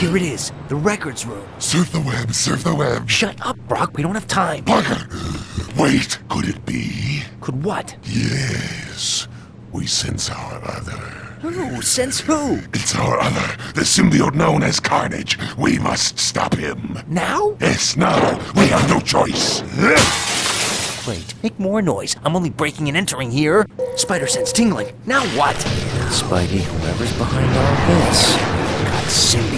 Here it is, the records room. Surf the web, surf the web. Shut up, Brock, we don't have time. Parker! Wait, could it be? Could what? Yes. We sense our other. Who? Sense who? It's our other, the symbiote known as Carnage. We must stop him. Now? Yes, now. We have no choice. Wait, make more noise. I'm only breaking and entering here. Spider sense tingling. Now what? Spidey, whoever's behind all this, got symbiote.